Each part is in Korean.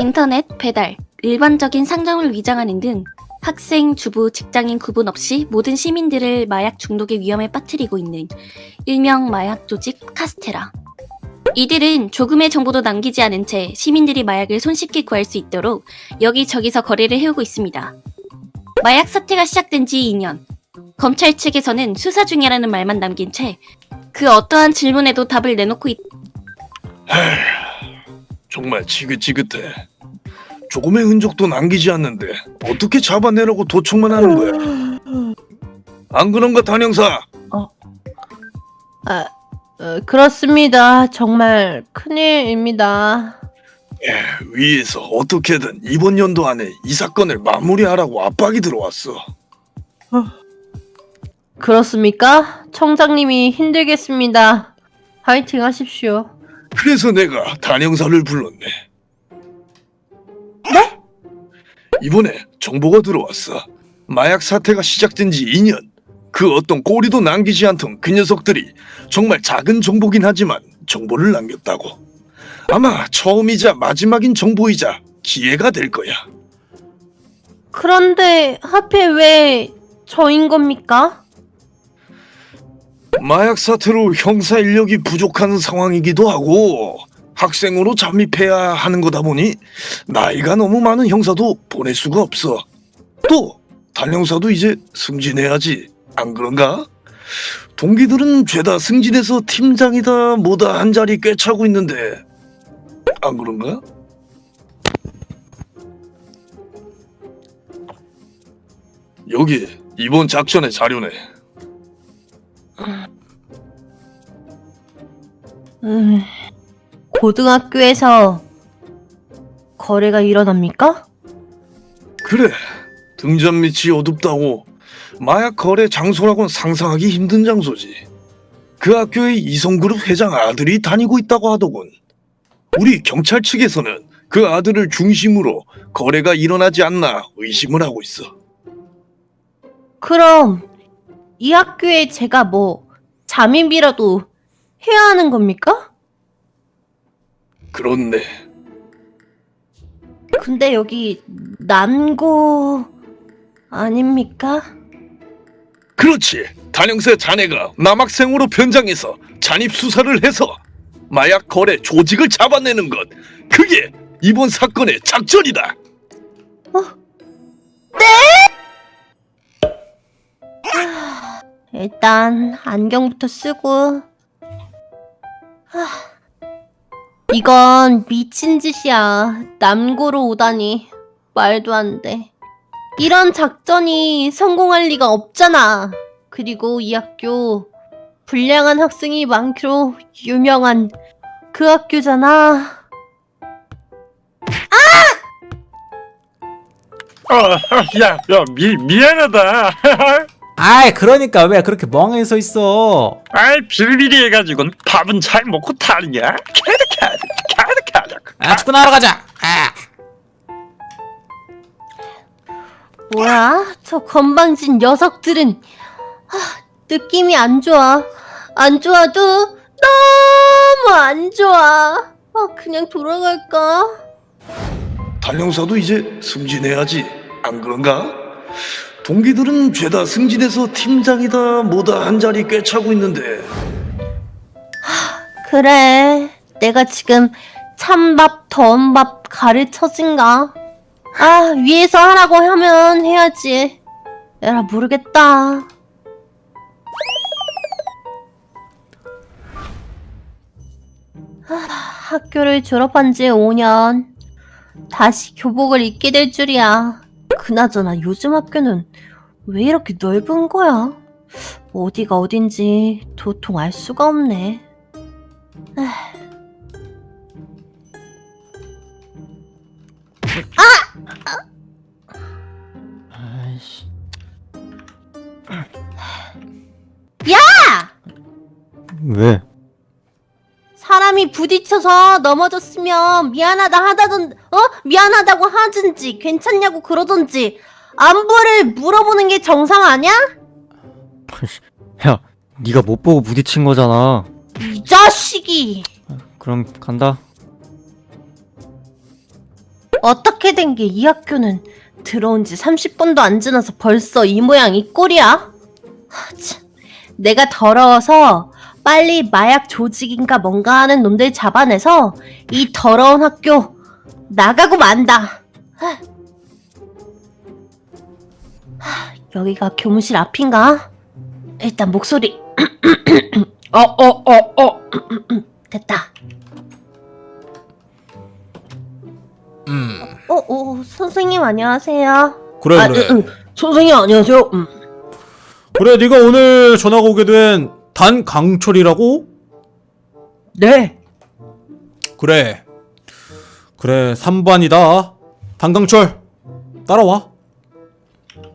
인터넷, 배달, 일반적인 상점을 위장하는 등 학생, 주부, 직장인 구분 없이 모든 시민들을 마약 중독의 위험에 빠뜨리고 있는 일명 마약 조직 카스테라. 이들은 조금의 정보도 남기지 않은 채 시민들이 마약을 손쉽게 구할 수 있도록 여기저기서 거래를 해오고 있습니다. 마약 사태가 시작된 지 2년. 검찰 측에서는 수사 중이라는 말만 남긴 채 그 어떠한 질문에도 답을 내놓고 있... 정말 지긋지긋해. 조금의 흔적도 남기지 않는데 어떻게 잡아내려고 도청만 하는 거야? 안 그런가 단형사? 아, 어, 그렇습니다. 정말 큰일입니다. 위에서 어떻게든 이번 연도 안에 이 사건을 마무리하라고 압박이 들어왔어. 그렇습니까? 청장님이 힘들겠습니다. 파이팅 하십시오. 그래서 내가 단형사를 불렀네. 네? 이번에 정보가 들어왔어. 마약 사태가 시작된 지 2년. 그 어떤 꼬리도 남기지 않던 그 녀석들이 정말 작은 정보긴 하지만 정보를 남겼다고. 아마 처음이자 마지막인 정보이자 기회가 될 거야. 그런데 하필 왜 저인 겁니까? 마약 사태로 형사 인력이 부족한 상황이기도 하고 학생으로 잠입해야 하는 거다 보니 나이가 너무 많은 형사도 보낼 수가 없어. 또 단형사도 이제 승진해야지. 안 그런가? 동기들은 죄다 승진해서 팀장이다 뭐다 한 자리 꿰차고 있는데 안 그런가? 여기 이번 작전의 자료네. 음, 고등학교에서 거래가 일어납니까? 그래 등잔 밑이 어둡다고. 마약 거래 장소라고는 상상하기 힘든 장소지. 그 학교에 이성그룹 회장 아들이 다니고 있다고 하더군. 우리 경찰 측에서는 그 아들을 중심으로 거래가 일어나지 않나 의심을 하고 있어. 그럼 이 학교에 제가 뭐 잠입이라도 해야 하는 겁니까? 그렇네. 근데 여기 남고 아닙니까? 그렇지. 단영세 자네가 남학생으로 변장해서 잔입 수사를 해서 마약 거래 조직을 잡아내는 것. 그게 이번 사건의 작전이다 일단 안경부터 쓰고. 하, 이건 미친 짓이야. 남고로 오다니. 말도 안돼. 이런 작전이 성공할 리가 없잖아. 그리고 이 학교 불량한 학생이 많기로 유명한 그 학교잖아. 어, 야, 야, 미, 미안하다. 아이 그러니까 왜 그렇게 멍하니 서 있어 아이, 비리비리 해가지고 밥은 잘 먹고 타느냐? 캐득캐득, 캐득캐득. 아 축구나 하러 가자 아. 뭐야? 저 건방진 녀석들은 하, 느낌이 안 좋아. 안 좋아도 너무 안 좋아. 아, 그냥 돌아갈까? 단형사도 이제 승진해야지 안 그런가? 동기들은 죄다 승진해서 팀장이다 뭐다 한 자리 꿰차고 있는데 그래. 내가 지금 찬밥, 더운 밥 가르쳐진가? 아, 위에서 하라고 하면 해야지. 에라, 모르겠다. 하, 학교를 졸업한 지 5년. 다시 교복을 입게 될 줄이야. 그나저나 요즘 학교는 왜 이렇게 넓은 거야? 어디가 어딘지 도통 알 수가 없네. 아이씨 야! 왜? 부딪혀서 넘어졌으면 미안하다 하다든 어 미안하다고 하든지 괜찮냐고 그러든지 안부를 물어보는 게 정상 아니야? 야, 네가 못 보고 부딪힌 거잖아. 이 자식이 그럼 간다. 어떻게 된 게 이 학교는 들어온 지 30분도 안 지나서 벌써 이 모양 이 꼴이야? 하, 참. 내가 더러워서 빨리 마약 조직인가 뭔가 하는 놈들 잡아내서 이 더러운 학교 나가고 만다. 하. 하, 여기가 교무실 앞인가? 일단 목소리 어 어 어어 됐다. 음 어, 어, 선생님 안녕하세요. 그래 아, 그래 응, 응. 선생님 안녕하세요. 음. 그래 네가 오늘 전화가 오게 된 단강철이라고? 네. 그래 그래 3반이다 단강철 따라와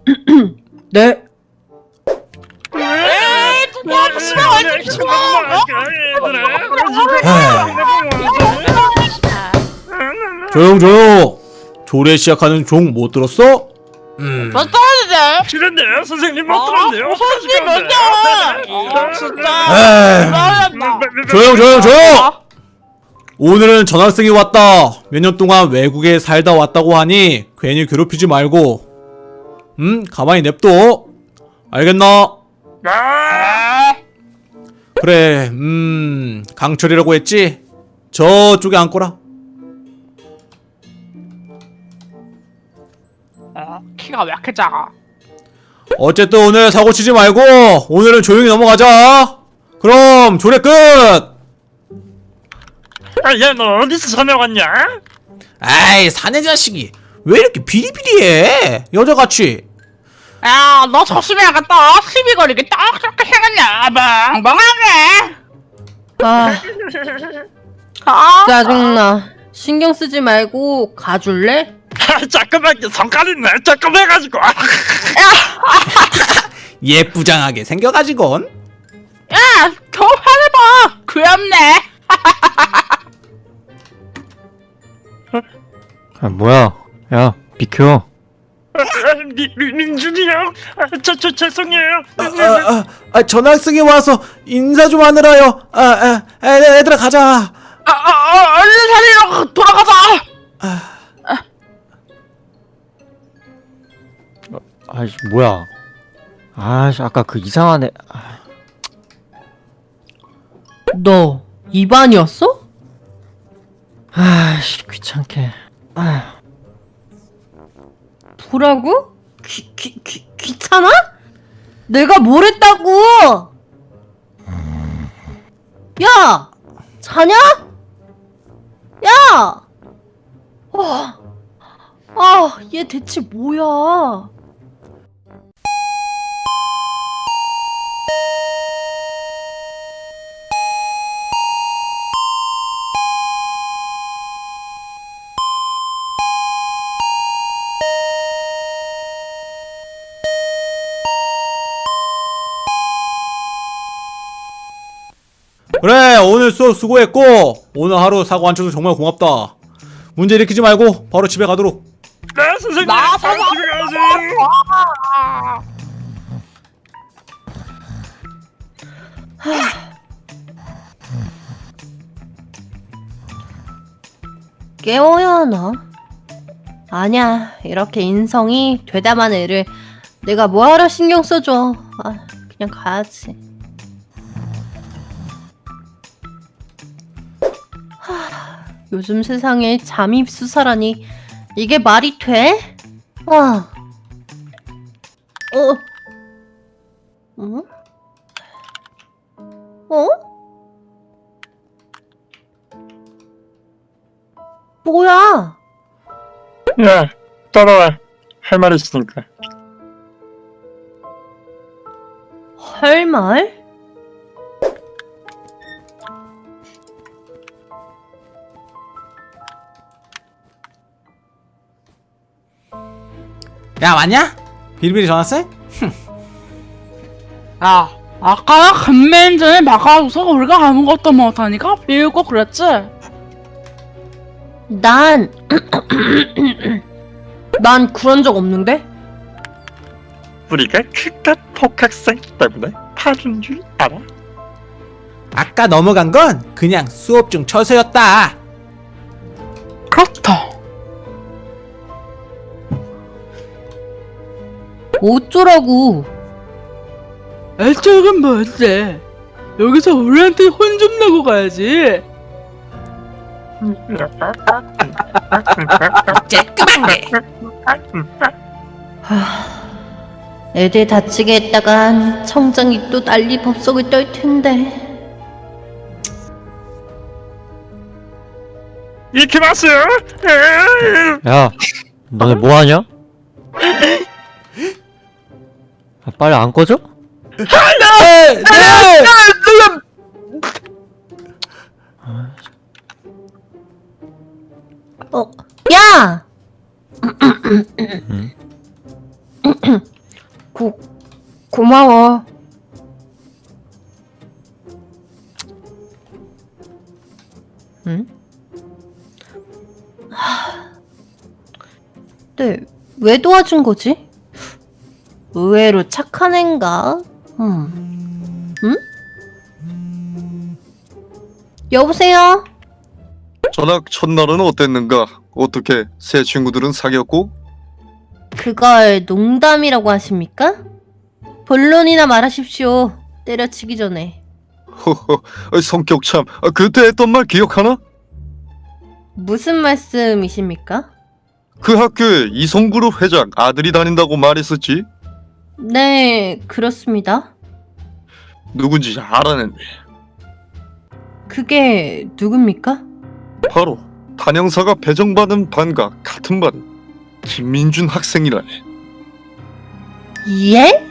네. 조용 조용 조례 시작하는 종 못 들었어? 음. 싫은데 선생님 못 아, 들었네요. 선생님 먼저. 아, 진짜. 조용 조용 조용! 오늘은 전학생이 왔다. 몇 년 동안 외국에 살다 왔다고 하니 괜히 괴롭히지 말고. 음 가만히 냅둬. 알겠나? 아, 그래 음 강철이라고 했지? 저쪽에 앉거라 키가 왜 이렇게 작아? 어쨌든 오늘 사고 치지 말고 오늘은 조용히 넘어가자 그럼 조례 끝 아, 야너 어디서 전화 왔냐? 아이 사내 자식이 왜 이렇게 비리비리해 여자같이 야, 너 조심해야겠다. 시비 걸리게 딱 저렇게 생겼냐? 멍멍하게. 아, 아, 짜증나. 신경 쓰지 말고 가줄래? 아, 잠깐만 성깔이네 조금 해가지고. 예쁘장하게 생겨가지곤 야, 더 화내봐. 귀엽네. 아 뭐야 야 비켜 아, 민준이 형, 아, 저, 저 죄송해요. 아, 아, 아, 전학생이 와서 인사 좀 하느라요 아, 아, 아, 얘들아 가자 아, 아, 아, 얼른 살리러 돌아가자. 아 이씨 뭐야 아씨 아까 그 이상한 애 아, 너 입안이었어? 아이씨 귀찮게 아 뭐라고? 귀, 귀, 귀, 귀찮아? 내가 뭘 했다고? 야! 자냐? 야! 와, 아, 얘 대체 뭐야? 그래 오늘 수업 수고했고 오늘 하루 사고 안 쳐서 정말 고맙다 문제 일으키지 말고 바로 집에 가도록 네 선생님. 나 바로. 집에 가야지. 아, 깨워야 하나? 아냐, 이렇게 인성이 되다만 애를 내가 뭐하러 신경 써줘. 아, 그냥 가야지. 요즘 세상에 잠입 수사라니 이게 말이 돼? 아, 어, 어? 어? 뭐야? 야 따라와. 할 말 있으니까. 할 말? 야 왔냐? 비리비리 전학생? 야, 아까 간맨전에 막아줘서 우리가 아무것도 못하니까 비웃고 그랬지? 난, 난 그런 적 없는데? 우리가 그깟 복학생 때문에 파준 줄 알아? 아까 넘어간 건 그냥 수업 중 처세였다 그렇다. 어쩌라고? 애적은 뭔데? 여기서 우리한테 혼좀 내고 가야지. 애들 다치게 했다간 청장이 또 난리 법석을 떨 텐데. 이키마스 야, 너네 뭐 하냐? 아, 빨리 안 꺼져? 네! 네! 어, 야! 고, 고마워. 응? 하... 네, 왜 도와준 거지? 의외로 착한 앤가? 음. 응? 여보세요? 전학 첫날은 어땠는가? 어떻게 새 친구들은 사귀었고? 그걸 농담이라고 하십니까? 본론이나 말하십시오. 때려치기 전에. 허허 어, 성격 참 아, 그때 했던 말 기억하나? 무슨 말씀이십니까? 그 학교에 이성그룹 회장 아들이 다닌다고 말했었지? 네, 그렇습니다. 누군지 알아냈네 그게 누굽니까? 바로 단영사가 배정받은 반과 같은 반 김민준 학생이라네 예?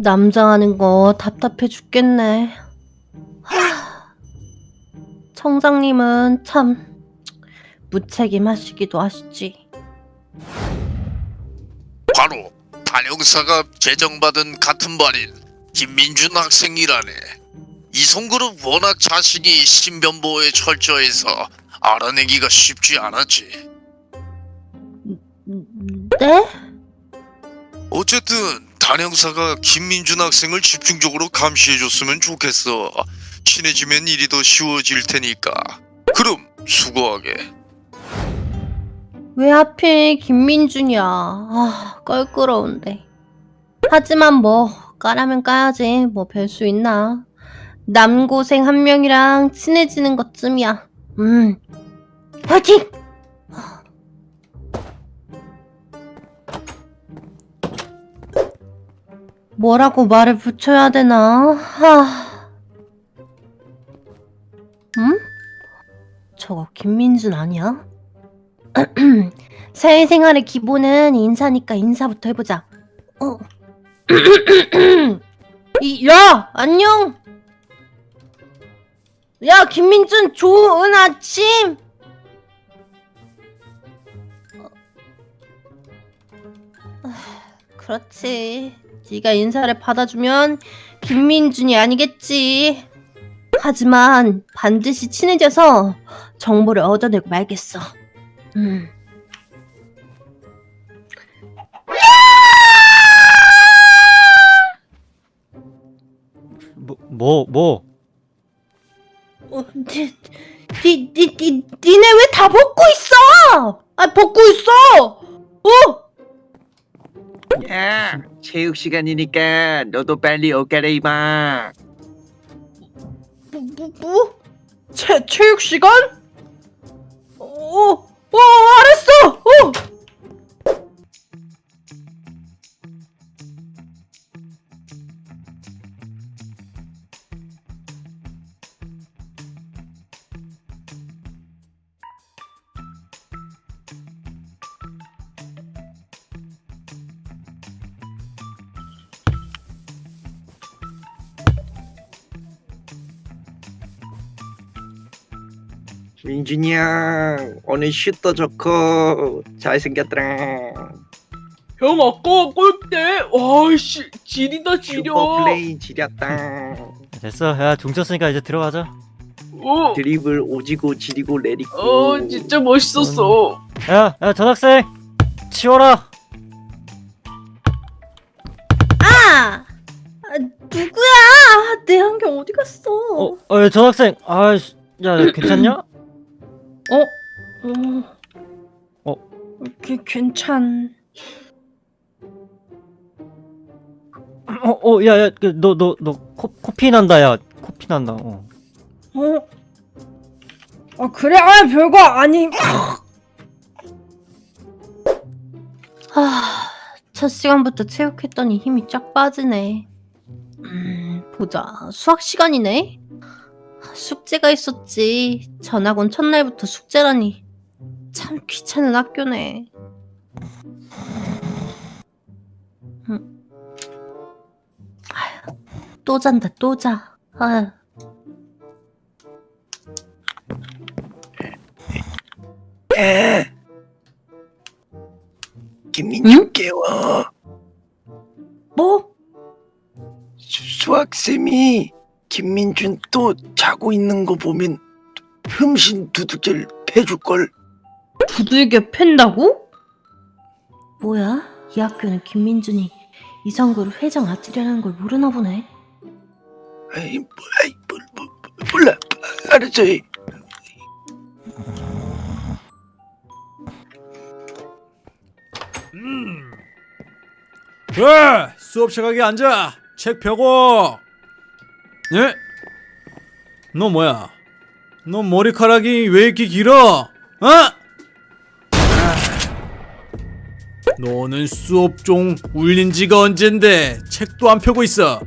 남자 하는 거 답답해 죽겠네. 하... 청장님은 참 무책임하시기도 하시지. 바로 단영사가 제정받은 같은 반인 김민준 학생이라네. 이성그룹 워낙 자신이 신변보호에 철저해서 알아내기가 쉽지 않았지. 네? 어쨌든 단영사가 김민준 학생을 집중적으로 감시해줬으면 좋겠어. 친해지면 일이 더 쉬워질 테니까. 그럼 수고하게. 왜 하필 김민준이야. 아, 껄끄러운데. 하지만 뭐, 까라면 까야지. 뭐 별 수 있나. 남고생 한 명이랑 친해지는 것쯤이야. 음. 화이팅! 뭐라고 말을 붙여야 되나? 하. 음? 저거 김민준 아니야? 사회생활의 기본은 인사니까 인사부터 해보자. 어. 이, 야, 안녕. 야, 김민준, 좋은 아침. 어. 아, 그렇지. 네가 인사를 받아주면 김민준이 아니겠지. 하지만 반드시 친해져서 정보를 얻어내고 말겠어. 음. 뭐, 뭐, 뭐? 어, 니, 니, 니, 니, 니네 왜 다 벗고 있어? 아, 벗고 있어! 어? 야, 체육 시간이니까 너도 빨리 옷 갈아입어. 뭐, 뭐, 뭐? 체, 체육 시간? 어, 어, 알았어! 어! 민준이 형, 오늘 슛도 좋고 잘생겼더라. 형 아까 골대 와씨 지리다 지려. 슈퍼 플레이 지렸다. 됐어. 야, 중 쳤으니까 이제 들어가자. 어, 드리블 오지고 지리고 내리고. 어 진짜 멋있었어. 야, 야, 전학생! 치워라! 아! 아, 누구야? 내 안경 어디 갔어? 어, 어, 야, 전학생! 아, 야, 괜찮냐? 어? 어? 그, 괜찮. 어, 어, 야, 야, 그, 너, 너, 너, 코, 코피 난다, 야. 코피 난다, 어. 어? 아 그래? 아 별거 아니. 아, 첫 시간부터 체육했더니 힘이 쫙 빠지네. 음, 보자. 수학 시간이네. 아, 숙제가 있었지. 전학 온 첫날부터 숙제라니. 참 귀찮은 학교네. 음. 아휴, 또 잔다, 또 자. 아휴. 에. 김민준 깨워. 뭐? 수- 수학쌤이 김민준 또 자고 있는 거 보면 흠신 두들겨 패줄걸. 두들겨 팬다고? 뭐야? 이 학교는 김민준이 이성그룹 회장 아들이라는 걸 모르나 보네. 아이, 뭐, 아이, 뭐, 뭐, 뭐, 몰라. 알았어. 이. 왜? 수업 시각에 앉아. 책 펴고. 네? 너 뭐야? 너 머리카락이 왜 이렇게 길어? 어? 아. 너는 수업 종 울린 지가 언젠데 책도 안 펴고 있어.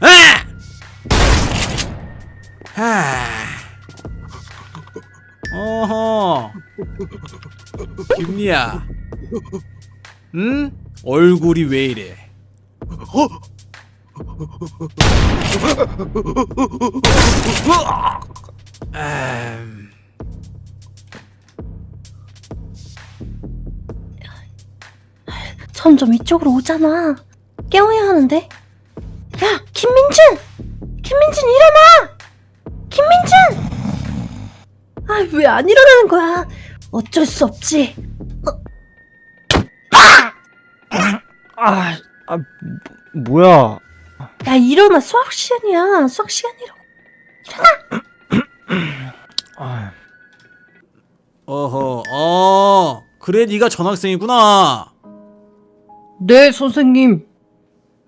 아! 하. 어허. 김리야. 응? 얼굴이 왜 이래? 음, 점점 이쪽으로 오잖아. 깨워야 하는데. 야, 김민준! 김민준 일어나! 김민준! 아, 왜 안 일어나는 거야? 어쩔 수 없지. 아, 아, 뭐, 뭐야. 야, 일어나. 수학 시간이야. 수학 시간이라고. 아, 어허, 어, 그래 네가 전학생이구나. 네, 선생님.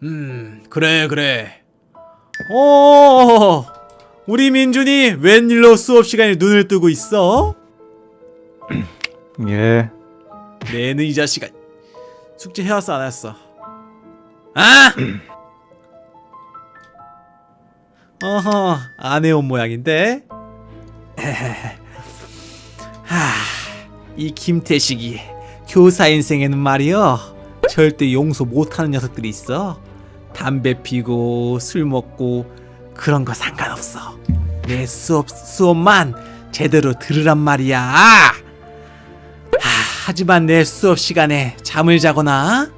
음, 그래 그래. 어, 우리 민준이 웬일로 수업 시간에 눈을 뜨고 있어? 예. 내는 이 자식아. 숙제 해왔어 안 했어? 아? 어허, 안 해온 모양인데. 하, 이 김태식이 교사 인생에는 말이여 절대 용서 못하는 녀석들이 있어. 담배 피고 술 먹고 그런 거 상관없어. 내 수업 수업만 제대로 들으란 말이야. 하, 하지만 내 수업 시간에 잠을 자거나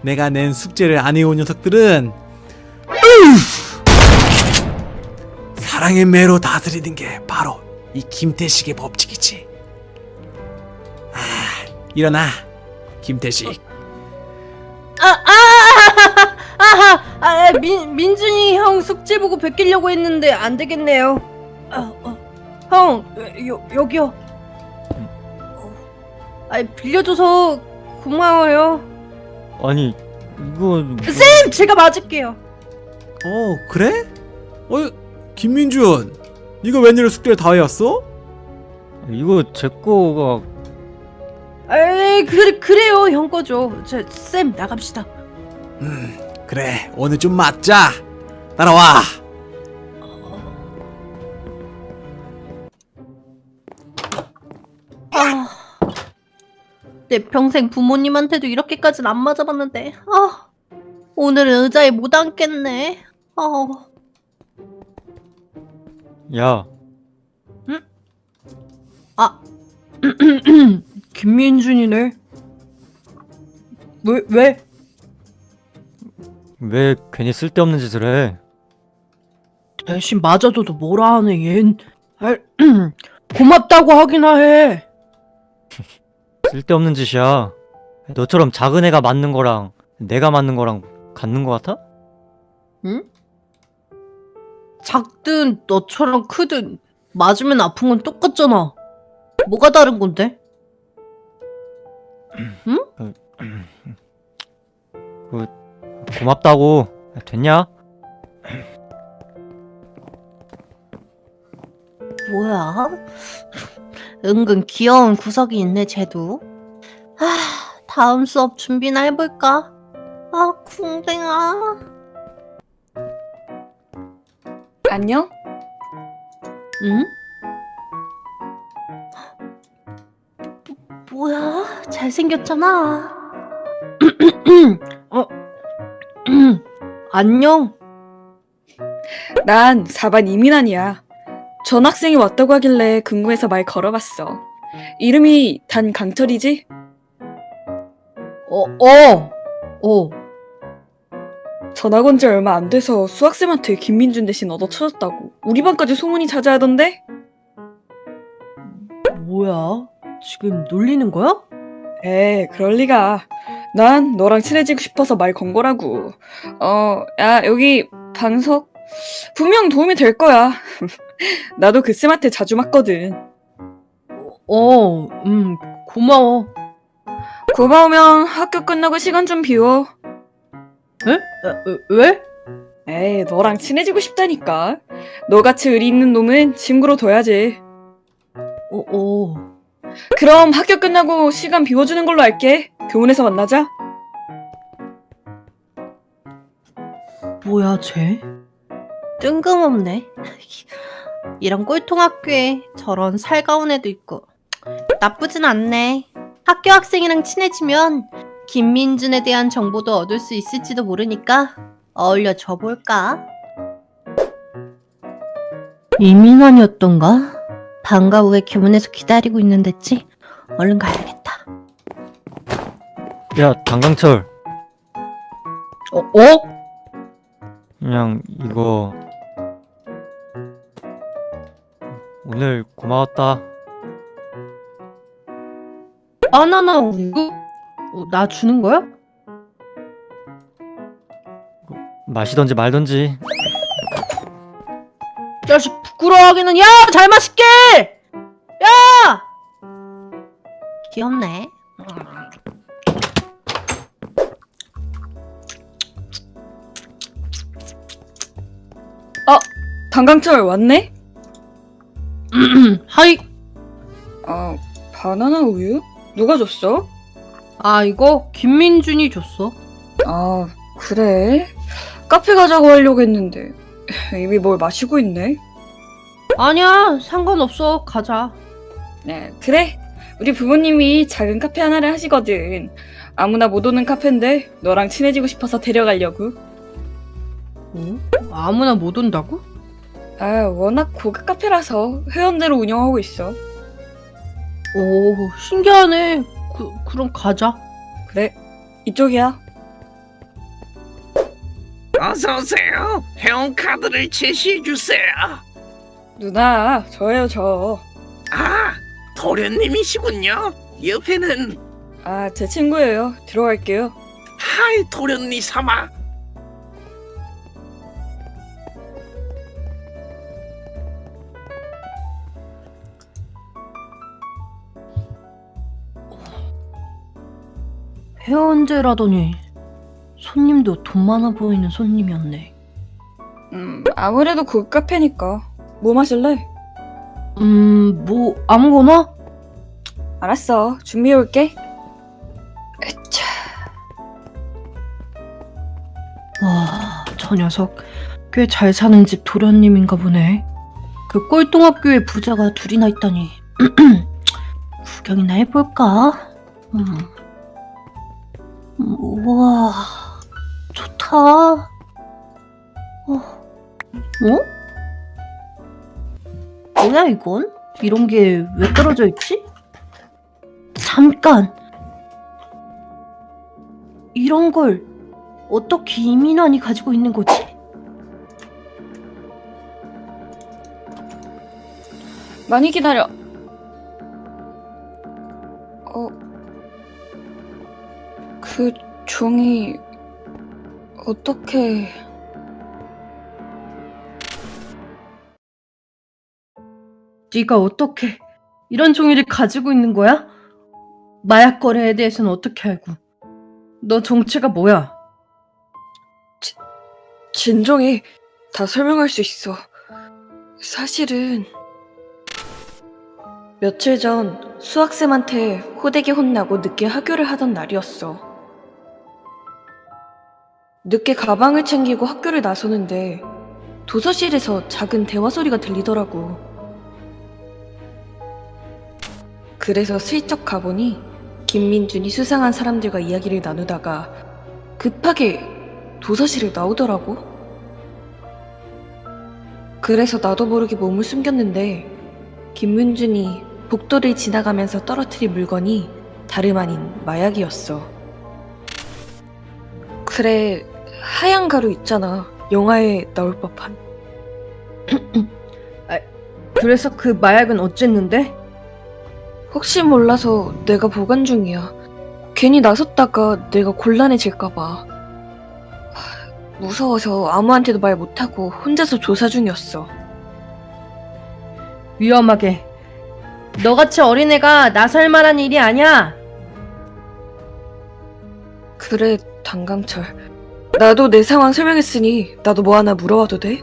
내가 낸 숙제를 안 해온 녀석들은 으! 사랑의 매로 다스리는 게 바로 이 김태식의 법칙이지. 아, 일어나, 김태식. 아, 아, 아, 아, 아, 민, 민준이 형 숙제 보고 베끼려고 했는데 안 되겠네요. 아, 어, 형, 여, 여기요. 어, 아, 빌려줘서 고마워요. 아니, 이거. 쌤, 제가 맞을게요. 어, 그래? 어, 김민준, 이거 웬일로 숙제를 다 해왔어? 이거 제 거가. 에이, 그래, 그래요, 형 거죠. 저, 쌤, 나갑시다. 음, 그래, 오늘 좀 맞자. 따라와. 아, 내 평생 부모님한테도 이렇게까지는 안 맞아봤는데, 아, 오늘은 의자에 못 앉겠네. 어, 야, 아, 김민준이네. 왜, 왜? 왜 괜히 쓸데없는 짓을 해? 대신 맞아줘도 뭐라 하네, 얜. 아, 고맙다고 하기나 해. 쓸데없는 짓이야. 너처럼 작은 애가 맞는 거랑 내가 맞는 거랑 같는 거 같아? 응? 작든 너처럼 크든 맞으면 아픈 건 똑같잖아. 뭐가 다른 건데? 응? 그, 그 고맙다고 됐냐? 뭐야? 은근 귀여운 구석이 있네, 쟤도. 아, 다음 수업 준비나 해볼까? 아, 궁뎅아. 안녕? 응? 뭐, 뭐야? 잘생겼잖아. 어? 안녕. 난 4반 이민환이야. 전학생이 왔다고 하길래 궁금해서 말 걸어봤어. 이름이 단강철이지? 어, 어, 어. 전학 온 지 얼마 안 돼서 수학쌤한테 김민준 대신 얻어쳐졌다고. 우리 반까지 소문이 자자하던데? 뭐야? 지금 놀리는 거야? 에 그럴 리가. 난 너랑 친해지고 싶어서 말 건 거라고. 어, 야, 여기 방석. 분명 도움이 될 거야. 나도 그 쌤한테 자주 맞거든. 어, 음, 고마워. 고마우면 학교 끝나고 시간 좀 비워. 에? 에, 왜? 에이, 너랑 친해지고 싶다니까. 너같이 의리 있는 놈은 친구로 둬야지. 어, 어. 그럼 학교 끝나고 시간 비워주는 걸로 할게. 교문에서 만나자. 뭐야, 쟤? 뜬금없네. 이런 꼴통 학교에 저런 살가운 애도 있고. 나쁘진 않네. 학교 학생이랑 친해지면 김민준에 대한 정보도 얻을 수 있을지도 모르니까 어울려 줘볼까? 이민환이었던가? 방과 후에 교문에서 기다리고 있는댔지? 얼른 가야겠다. 야 당강철 어? 어? 그냥 이거 오늘 고마웠다. 바나나 우유? 어, 나 주는 거야? 마시던지 말던지. 자식 부끄러워하기는 야! 잘 마실게! 야! 귀엽네. 단강철 왔네? 하이. 아, 바나나 우유? 누가 줬어? 아 이거 김민준이 줬어. 아, 그래? 카페 가자고 하려고 했는데 이미 뭘 마시고 있네. 아니야 상관없어 가자. 네, 그래. 우리 부모님이 작은 카페 하나를 하시거든. 아무나 못 오는 카페인데 너랑 친해지고 싶어서 데려가려고. 어? 아무나 못 온다고? 아, 워낙 고급 카페라서 회원대로 운영하고 있어. 오 신기하네. 그 그럼 가자. 그래, 이쪽이야. 어서 오세요. 회원 카드를 제시해 주세요. 누나, 저예요, 저. 아, 도련님이시군요. 옆에는 아, 제 친구예요. 들어갈게요. 하이 도련니 삼아. 회원제라더니 손님도 돈 많아 보이는 손님이었네. 음, 아무래도 고급 카페니까. 뭐 마실래? 음, 뭐 아무거나? 알았어. 준비해 올게. 으차. 와, 저 녀석 꽤 잘 사는 집 도련님인가 보네. 그 꼴통학교에 부자가 둘이나 있다니. 구경이나 해볼까? 음. 음, 우와, 좋다. 어? 어? 뭐야 이건? 이런 게 왜 떨어져 있지? 잠깐! 이런 걸 어떻게 이민환이 가지고 있는 거지? 많이 기다려. 그 종이 어떻게 네가 어떻게 이런 종이를 가지고 있는 거야? 마약 거래에 대해서는 어떻게 알고? 너 정체가 뭐야? 진정해. 다 설명할 수 있어. 사실은 며칠 전 수학쌤한테 호되게 혼나고 늦게 하교를 하던 날이었어. 늦게 가방을 챙기고 학교를 나서는데 도서실에서 작은 대화 소리가 들리더라고. 그래서 슬쩍 가보니 김민준이 수상한 사람들과 이야기를 나누다가 급하게 도서실을 나오더라고. 그래서 나도 모르게 몸을 숨겼는데 김문준이 복도를 지나가면서 떨어뜨린 물건이 다름 아닌 마약이었어. 그래, 하얀 가루 있잖아. 영화에 나올 법한. 그래서 그 마약은 어쨌는데? 혹시 몰라서 내가 보관 중이야. 괜히 나섰다가 내가 곤란해질까봐. 하, 무서워서 아무한테도 말 못하고 혼자서 조사 중이었어. 위험하게. 너같이 어린애가 나설 만한 일이 아니야. 그래, 단강철. 나도 내 상황 설명했으니 나도 뭐 하나 물어봐도 돼?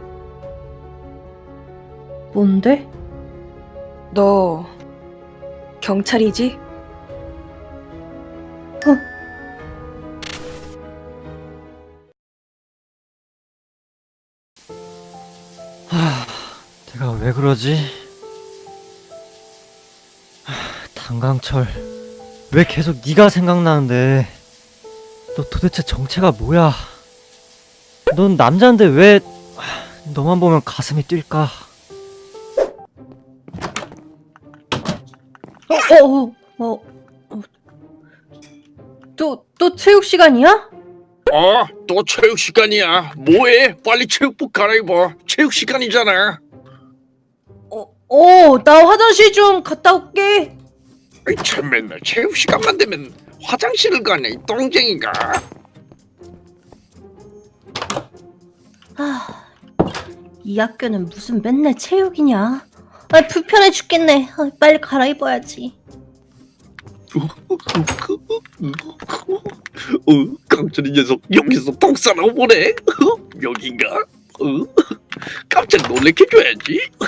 뭔데? 너 경찰이지? 하, 내가 왜 그러지? 하, 단강철, 왜 계속 네가 생각나는데? 너 도대체 정체가 뭐야? 넌 남자인데 왜 하, 너만 보면 가슴이 뛸까? 어, 어, 어, 어. 또, 또 체육 시간이야? 어, 또 체육 시간이야. 뭐해? 빨리 체육복 갈아입어. 체육 시간이잖아. 어, 어, 나 화장실 좀 갔다 올게. 아이, 참 맨날 체육 시간만 되면 화장실을 가네, 이 똥쟁이가. 아, 이 학교는 무슨 맨날 체육이냐? 아, 불편해 죽겠네. 아, 빨리 갈아입어야지. 어, 깡철이 녀석 여기서 똥 싸라고 보네. 어, 여긴가? 어, 깜짝 놀래켜줘야지. 어,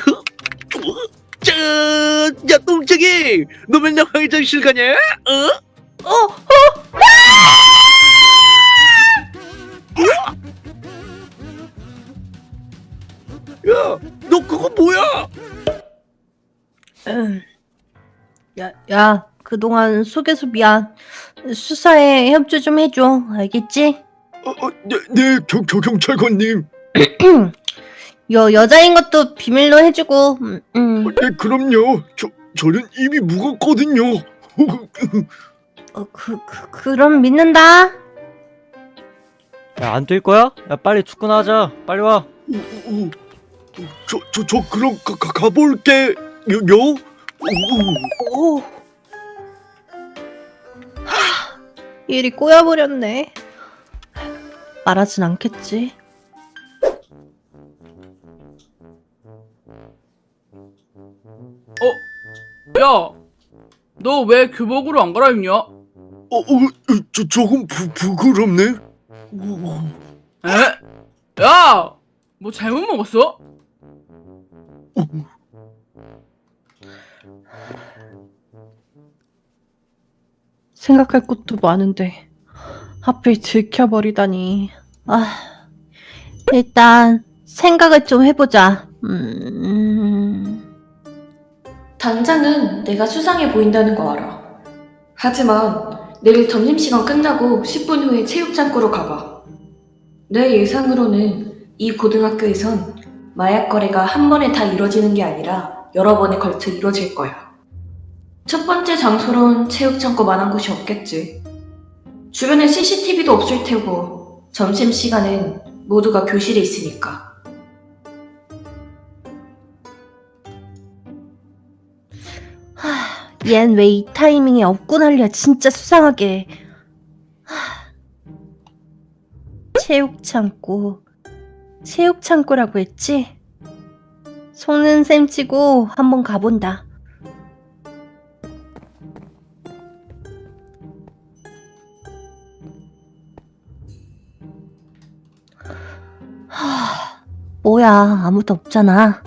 짠! 야, 똥쟁이! 너 맨날 화장실 가냐? 어? 어, 야, 너 그거 뭐야? 음. 야, 야, 그동안 속여서 미안. 수사에 협조 좀 해줘. 알겠지? 어, 어, 네, 네, 경, 경, 경찰관님. 여, 여자인 것도 비밀로 해주고, 음, 음. 어, 네, 그럼요. 저, 저는 이미 묵었거든요. 어, 그, 그, 그럼 믿는다. 야, 안 뛸 거야? 야, 빨리 축구나 하자. 빨리 와. 어, 어, 저, 저, 저 그럼 가, 가, 가볼게. 요, 요? 어, 오. 하, 일이 꼬여버렸네. 말하진 않겠지. 야, 너 왜 교복으로 안 갈아입냐? 어, 어, 저, 조금 부, 부끄럽네. 어, 에? 야, 뭐 잘못 먹었어? 생각할 것도 많은데 하필 들켜버리다니. 아, 일단 생각을 좀 해보자. 음, 당장은 내가 수상해 보인다는 거 알아. 하지만 내일 점심시간 끝나고 10분 후에 체육장구로 가봐. 내 예상으로는 이 고등학교에선 마약 거래가 한 번에 다 이뤄지는 게 아니라 여러 번에 걸쳐 이뤄질 거야. 첫 번째 장소론 체육장구만한 곳이 없겠지. 주변에 CCTV도 없을 테고 점심시간엔 모두가 교실에 있으니까. 얜왜 이 타이밍에 업고 난리야 진짜 수상하게. 하, 체육창고. 체육창고라고 했지? 속는 셈치고 한번 가본다. 하, 뭐야 아무도 없잖아.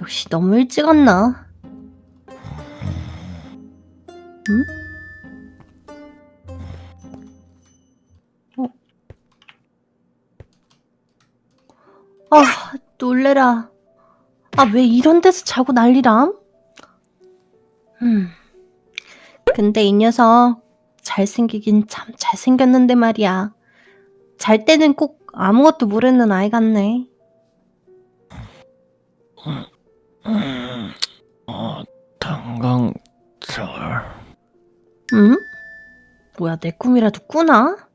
역시 너무 일찍 왔나? 응? 아, 놀래라. 아, 왜 이런 데서 자고 난리람? 음. 근데 이 녀석 잘생기긴 참 잘생겼는데 말이야. 잘 때는 꼭 아무것도 모르는 아이 같네. 음, 어, 당강철. 응? 뭐야, 내 꿈이라도 꾸나?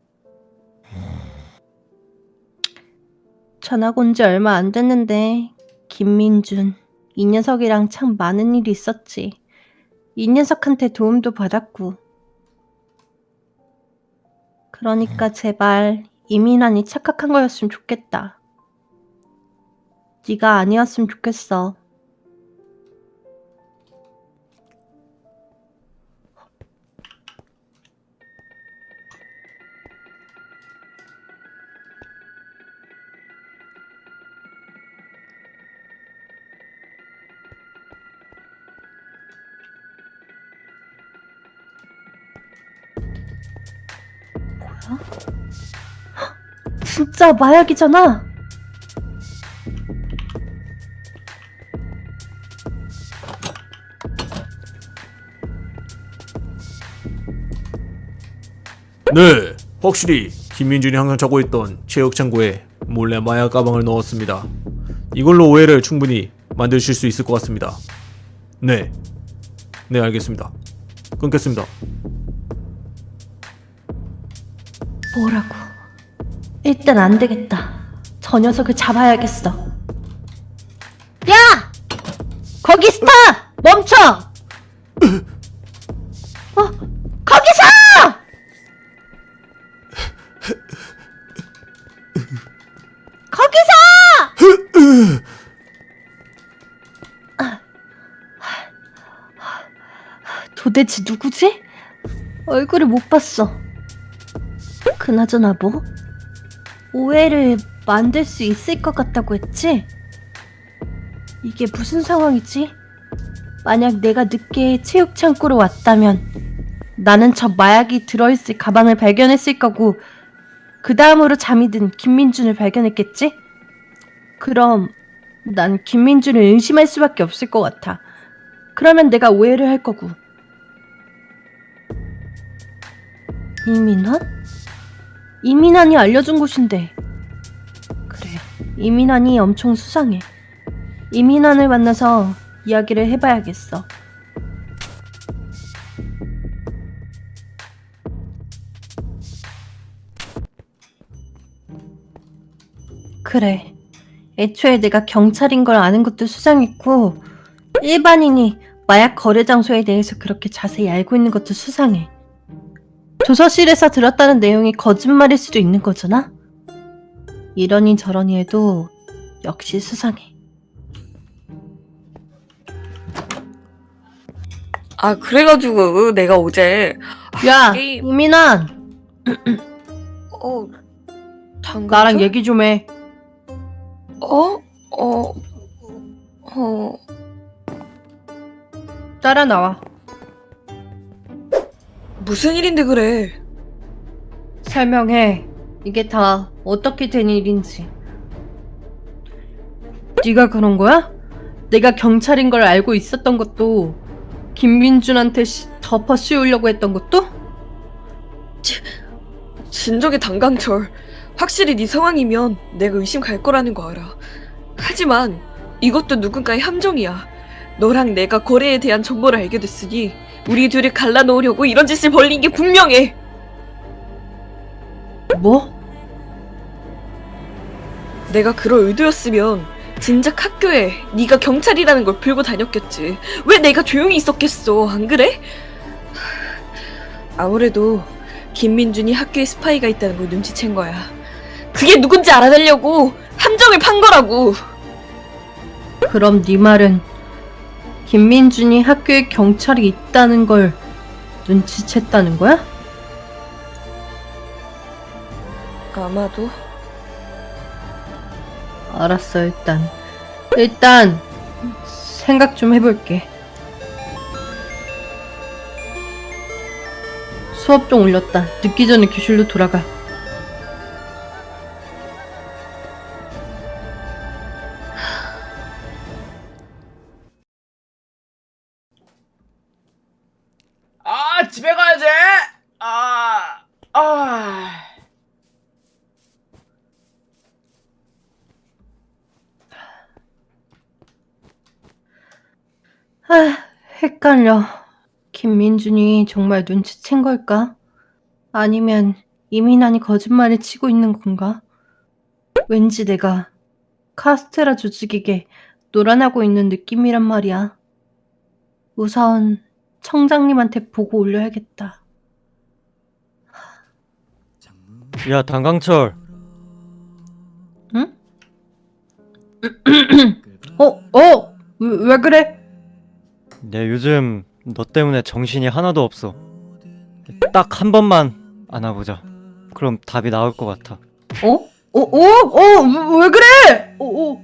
전학 온 지 얼마 안 됐는데, 김민준, 이 녀석이랑 참 많은 일이 있었지. 이 녀석한테 도움도 받았고. 그러니까 제발 이민환이 착각한 거였으면 좋겠다. 네가 아니었으면 좋겠어. 진짜 마약이잖아. 네, 확실히 김민준이 항상 차고 있던 체육 창고에 몰래 마약 가방을 넣었습니다. 이걸로 오해를 충분히 만드실 수 있을 것 같습니다. 네, 네 알겠습니다. 끊겠습니다. 뭐라고? 일단 안 되겠다. 저 녀석을 잡아야겠어. 야! 거기 스타! 멈춰! 어? 거기서! 거기서! 아. 도대체 누구지? 얼굴을 못 봤어. 그나저나 뭐? 오해를 만들 수 있을 것 같다고 했지? 이게 무슨 상황이지? 만약 내가 늦게 체육 창고로 왔다면 나는 저 마약이 들어있을 가방을 발견했을 거고 그 다음으로 잠이 든 김민준을 발견했겠지? 그럼 난 김민준을 의심할 수밖에 없을 것 같아. 그러면 내가 오해를 할 거고. 이민환? 이민환이 알려준 곳인데. 그래, 이민환이 엄청 수상해. 이민환을 만나서 이야기를 해봐야겠어. 그래. 애초에 내가 경찰인 걸 아는 것도 수상했고, 일반인이 마약 거래 장소에 대해서 그렇게 자세히 알고 있는 것도 수상해. 조서실에서 들었다는 내용이 거짓말일 수도 있는 거잖아? 이러니 저러니 해도 역시 수상해. 아 그래가지고 내가 어제 야, 게임- 이민환! 어 당근 나랑 얘기 좀 해. 어? 어? 어? 따라 나와. 무슨 일인데 그래? 설명해. 이게 다 어떻게 된 일인지. 네가 그런 거야? 내가 경찰인 걸 알고 있었던 것도 김민준한테 시- 덮어 씌우려고 했던 것도? 진정의 당강철. 확실히 네 상황이면 내가 의심 갈 거라는 거 알아. 하지만 이것도 누군가의 함정이야. 너랑 내가 거래에 대한 정보를 알게 됐으니 우리 둘을 갈라놓으려고 이런 짓을 벌린 게 분명해. 뭐? 내가 그럴 의도였으면 진작 학교에 네가 경찰이라는 걸 불고 다녔겠지. 왜 내가 조용히 있었겠어? 안 그래? 아무래도 김민준이 학교에 스파이가 있다는 걸 눈치챈 거야. 그게 누군지 알아내려고 함정을 판 거라고. 그럼 네 말은 김민준이 학교에 경찰이 있다는 걸 눈치챘다는 거야? 아마도 알았어, 일단. 일단, 생각 좀 해볼게. 수업 좀 올렸다. 늦기 전에 교실로 돌아가. 헷갈려. 김민준이 정말 눈치챈 걸까? 아니면 이민환이 거짓말을 치고 있는 건가? 왠지 내가 카스테라 조직에게 노란하고 있는 느낌이란 말이야. 우선 청장님한테 보고 올려야겠다. 야 당강철 응? 어, 어, 왜, 왜 그래? 내 요즘 너 때문에 정신이 하나도 없어 딱 한 번만 안아보자 그럼 답이 나올 것 같아 어? 어, 어, 어, 왜 그래? 어, 어.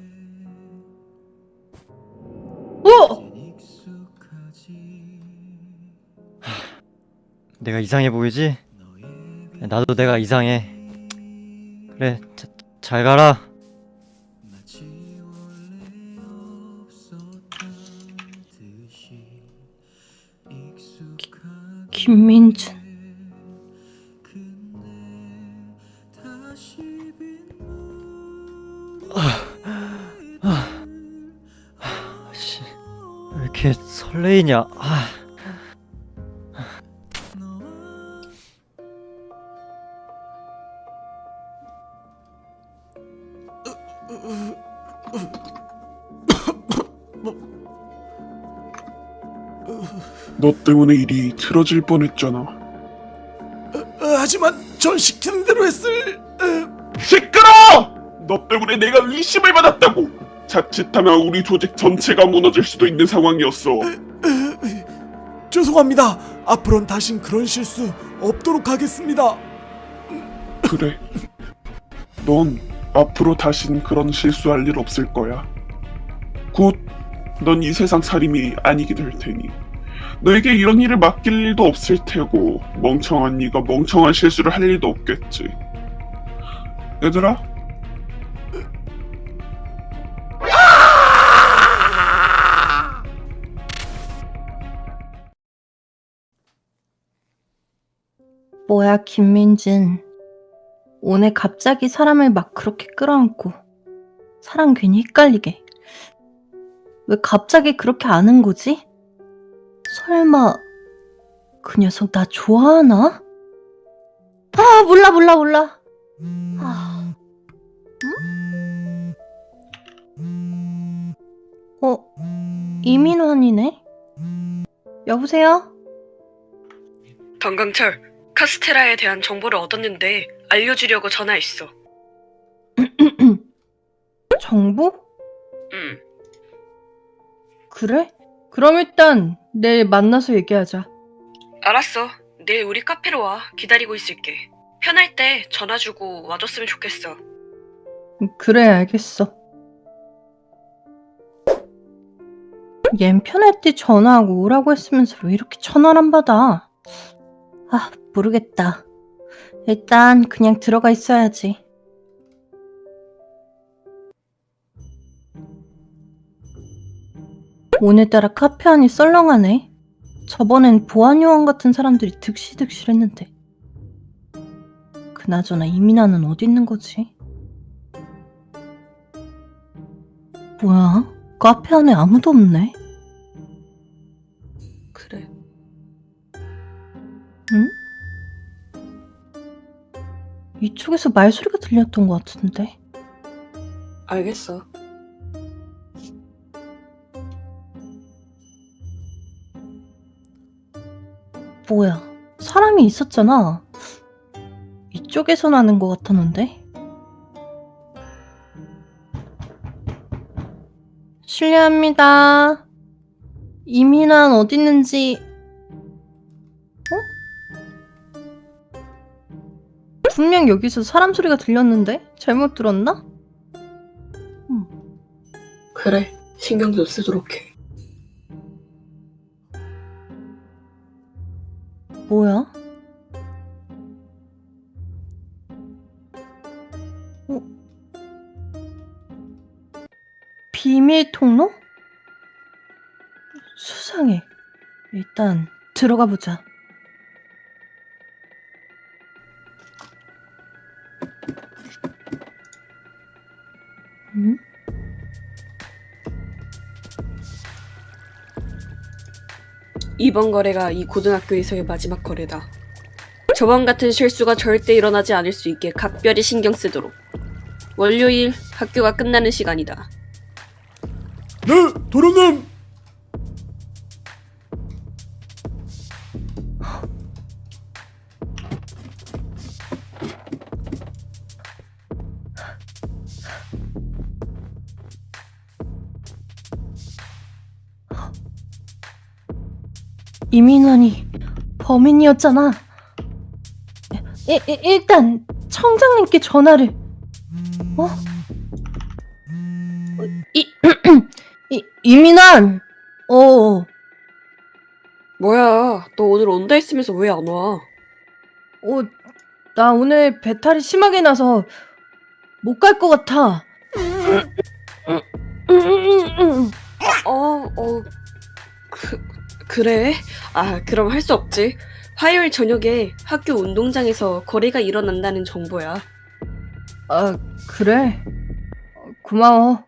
어! 내가 이상해 보이지? 나도 내가 이상해 그래 자, 잘 가라 김민준. 씨, 왜 이렇게 설레이냐 아. 때문에 일이 틀어질 뻔했잖아. 하지만 전 시키는 대로 했을... 시끄러! 너 때문에 내가 의심을 받았다고. 자칫하면 우리 조직 전체가 무너질 수도 있는 상황이었어. 죄송합니다. 앞으로는 다신 그런 실수 없도록 하겠습니다. 그래. 넌 앞으로 다신 그런 실수할 일 없을 거야. 곧 넌 이 세상 살림이 아니게 될 테니. 너에게 이런 일을 맡길 일도 없을 테고 멍청한 네가 멍청한 실수를 할 일도 없겠지. 얘들아, 뭐야, 김민준. 오늘 갑자기 사람을 막 그렇게 끌어안고 사람 괜히 헷갈리게. 왜 갑자기 그렇게 아는 거지? 설마 그 녀석 나 좋아하나? 아, 몰라, 몰라, 몰라. 아. 응? 어, 이민환이네? 여보세요? 당강철, 카스테라에 대한 정보를 얻었는데 알려주려고 전화했어. 정보? 응. 그래? 그럼 일단 내일 만나서 얘기하자. 알았어. 내일 우리 카페로 와. 기다리고 있을게. 편할 때 전화 주고 와줬으면 좋겠어. 그래, 알겠어. 얜 편할 때 전화하고 오라고 했으면서 왜 이렇게 전화를 안 받아? 아, 모르겠다. 일단 그냥 들어가 있어야지. 오늘따라 카페 안이 썰렁하네. 저번엔 보안요원 같은 사람들이 득실득실했는데. 그나저나 이민아는 어디 있는 거지? 뭐야? 카페 안에 아무도 없네. 그래. 응? 이쪽에서 말소리가 들렸던 것 같은데. 알겠어. 뭐야? 사람이 있었잖아. 이쪽에서 나는 것 같았는데. 실례합니다. 이민환 어디 있는지. 어? 분명 여기서 사람 소리가 들렸는데? 잘못 들었나? 그래, 신경 좀 쓰도록 해. 뭐야? 어? 비밀 통로? 수상해. 일단 들어가 보자. 이번 거래가 이 고등학교에서의 마지막 거래다. 저번 같은 실수가 절대 일어나지 않을 수 있게 각별히 신경 쓰도록. 월요일 학교가 끝나는 시간이다. 네, 도련님. 이민환이 범인이었잖아. 이, 이, 일단 청장님께 전화를. 어? 어, 이, 이 이민환. 어. 뭐야, 너 오늘 온다 했으면서 왜 안 와? 어, 나 오늘 배탈이 심하게 나서 못 갈 것 같아. 어, 어, 그, 그래? 아, 그럼 할 수 없지. 화요일 저녁에 학교 운동장에서 거래가 일어난다는 정보야. 아, 그래? 어, 고마워.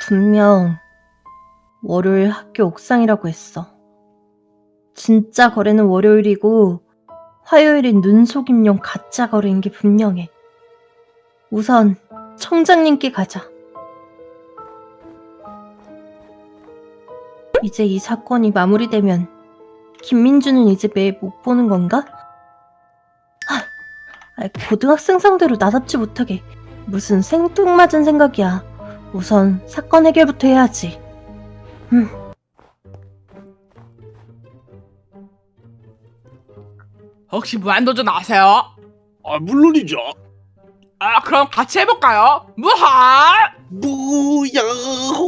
분명 월요일 학교 옥상이라고 했어. 진짜 거래는 월요일이고 화요일인 눈속임용 가짜 거래인 게 분명해. 우선 청장님께 가자. 이제 이 사건이 마무리되면 김민주는 이제 매일 못 보는 건가? 아, 고등학생 상대로 나답지 못하게 무슨 생뚱맞은 생각이야. 우선 사건 해결부터 해야지. 음. 혹시 무한도전 아세요? 아 물론이죠. 아 그럼 같이 해볼까요? 무한 무야호.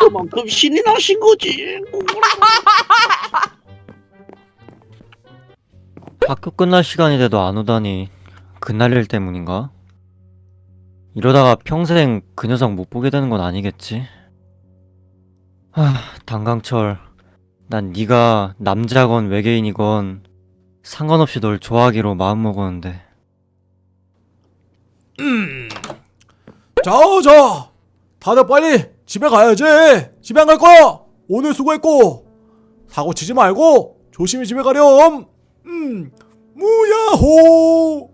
그만큼 신이 나신 거지. 학교 끝날 시간이 돼도 안 오다니 그날 일 때문인가? 이러다가 평생 그 녀석 못 보게 되는 건 아니겠지? 하, 단강철 난 네가 남자건 외계인이건 상관없이 널 좋아하기로 마음먹었는데 음. 자, 자. 다들 빨리 집에 가야지. 집에 안 갈 거야. 오늘 수고했고. 사고 치지 말고 조심히 집에 가렴. 음. 무야호.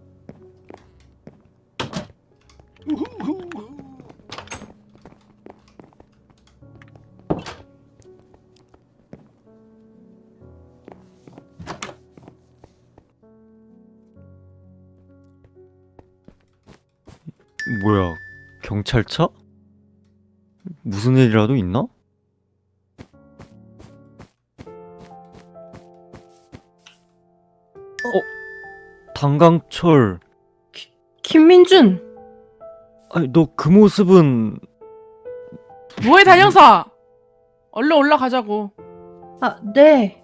뭐야 경찰차? 무슨 일이라도 있나? 어? 단강철 김민준! 아니 너 그 모습은 뭐해 단영사 얼른 올라가자고 아, 네.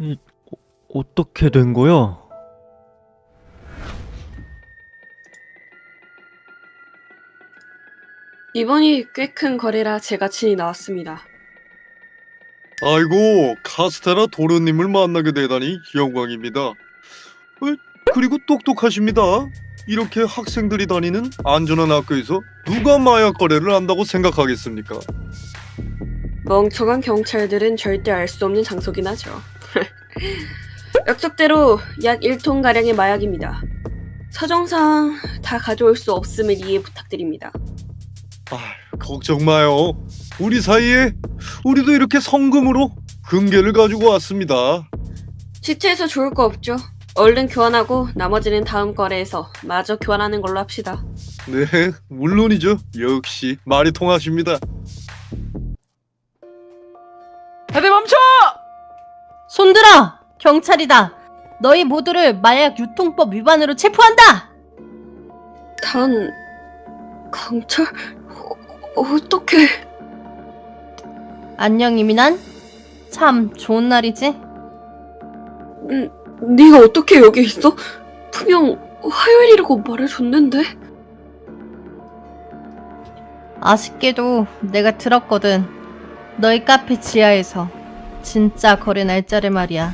이, 어, 어떻게 된 거야? 이번이 꽤 큰 거래라 제가 친히 나왔습니다. 아이고 카스테라 도련님을 만나게 되다니 영광입니다. 어, 그리고 똑똑하십니다. 이렇게 학생들이 다니는 안전한 학교에서 누가 마약 거래를 한다고 생각하겠습니까? 멍청한 경찰들은 절대 알 수 없는 장소긴 하죠. 약속대로 약 1톤 가량의 마약입니다. 사정상 다 가져올 수 없음을 이해 부탁드립니다. 아, 걱정 마요. 우리 사이에 우리도 이렇게 성금으로 금괴를 가지고 왔습니다. 시체에서 좋을 거 없죠. 얼른 교환하고 나머지는 다음 거래에서 마저 교환하는 걸로 합시다. 네, 물론이죠. 역시 말이 통하십니다. 다들 손들어! 경찰이다! 너희 모두를 마약 유통법 위반으로 체포한다! 단 강철 어, 어떻게 안녕 이민환? 참 좋은 날이지? 음, 네가 어떻게 여기 있어? 분명 화요일이라고 말해줬는데 아쉽게도 내가 들었거든. 너희 카페 지하에서 진짜 거래 날짜를 말이야.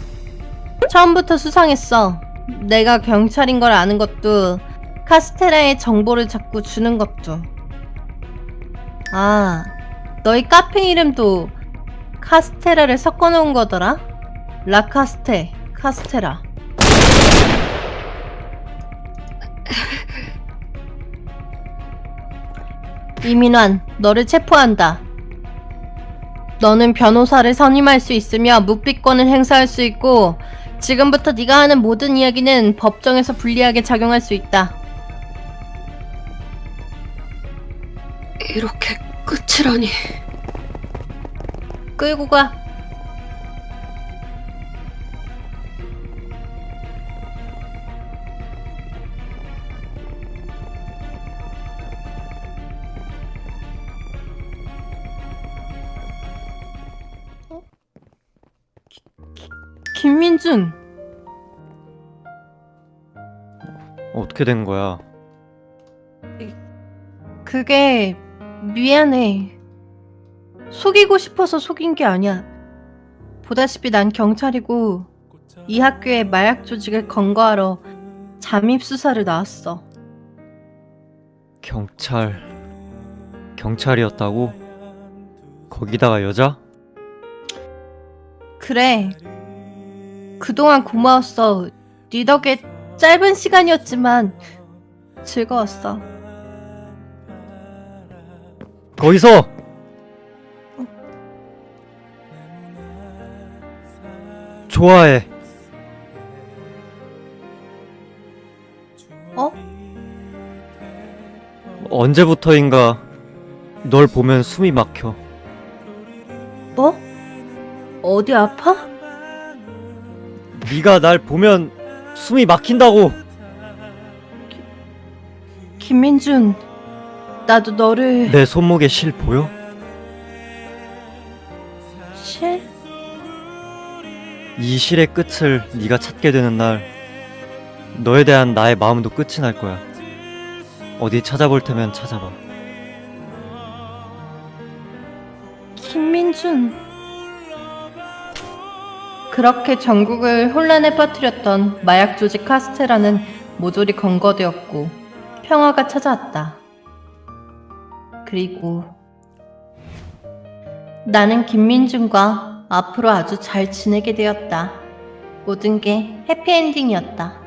처음부터 수상했어. 내가 경찰인 걸 아는 것도 카스테라의 정보를 자꾸 주는 것도. 아, 너희 카페 이름도 카스테라를 섞어놓은 거더라? 라카스테, 카스테라. 이민환, 너를 체포한다. 너는 변호사를 선임할 수 있으며 묵비권을 행사할 수 있고 지금부터 네가 하는 모든 이야기는 법정에서 불리하게 작용할 수 있다. 이렇게 끝이라니 끌고 가. 어? 기- 기- 김민준, 어떻게 된 거야? 그게 미안해. 속이고 싶어서 속인 게 아니야. 보다시피 난 경찰이고 이 학교에 마약 조직을 검거하러 잠입 수사를 나왔어. 경찰 경찰이었다고? 거기다가 여자? 그래. 그동안 고마웠어. 네 덕에 짧은 시간이었지만 즐거웠어. 거기서 좋아해. 어? 언제부터인가 널 보면 숨이 막혀. 뭐? 어디 아파? 네가 날 보면 숨이 막힌다고. 김민준, 나도 너를 내 손목에 실 보여? 실? 이 실의 끝을 네가 찾게 되는 날 너에 대한 나의 마음도 끝이 날 거야. 어디 찾아볼 테면 찾아봐. 김민준. 그렇게 전국을 혼란에 빠뜨렸던 마약 조직 카스테라는 모조리 검거되었고 평화가 찾아왔다. 그리고 나는 김민준과 앞으로 아주 잘 지내게 되었다. 모든 게 해피엔딩이었다.